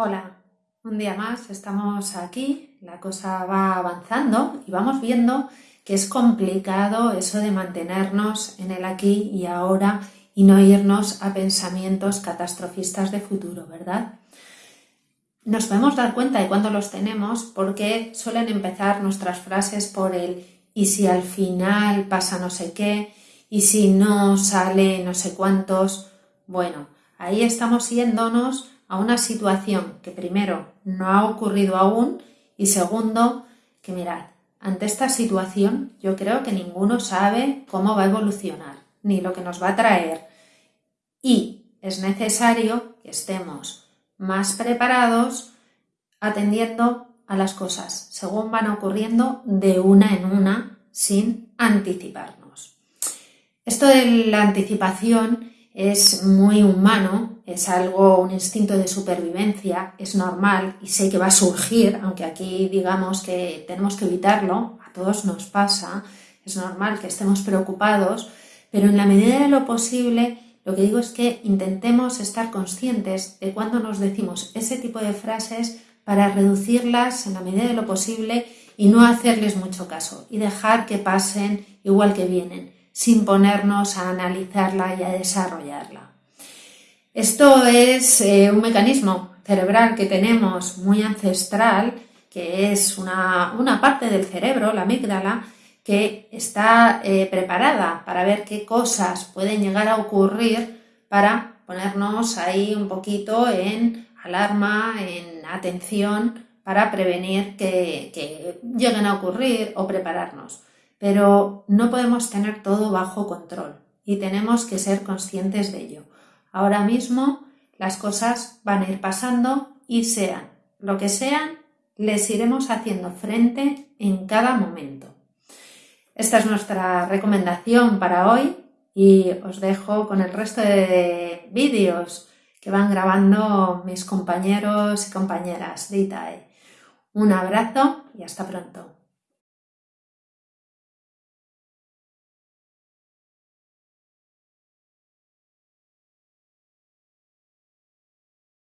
Hola, un día más estamos aquí, la cosa va avanzando y vamos viendo que es complicado eso de mantenernos en el aquí y ahora y no irnos a pensamientos catastrofistas de futuro, ¿verdad? Nos podemos dar cuenta de cuando los tenemos porque suelen empezar nuestras frases por el y si al final pasa no sé qué, y si no sale no sé cuántos. Bueno, ahí estamos yéndonos a una situación que primero no ha ocurrido aún y segundo que mirad, ante esta situación yo creo que ninguno sabe cómo va a evolucionar ni lo que nos va a traer y es necesario que estemos más preparados atendiendo a las cosas según van ocurriendo de una en una sin anticiparnos. Esto de la anticipación es muy humano, es algo, un instinto de supervivencia, es normal y sé que va a surgir, aunque aquí digamos que tenemos que evitarlo, a todos nos pasa, es normal que estemos preocupados, pero en la medida de lo posible lo que digo es que intentemos estar conscientes de cuando nos decimos ese tipo de frases para reducirlas en la medida de lo posible y no hacerles mucho caso y dejar que pasen igual que vienen sin ponernos a analizarla y a desarrollarla. Esto es eh, un mecanismo cerebral que tenemos muy ancestral, que es una, parte del cerebro, la amígdala, que está eh, preparada para ver qué cosas pueden llegar a ocurrir para ponernos ahí un poquito en alarma, en atención, para prevenir que lleguen a ocurrir o prepararnos pero no podemos tener todo bajo control y tenemos que ser conscientes de ello. Ahora mismo las cosas van a ir pasando y sean lo que sean, les iremos haciendo frente en cada momento. Esta es nuestra recomendación para hoy y os dejo con el resto de vídeos que van grabando mis compañeros y compañeras de ITAE. Un abrazo y hasta pronto.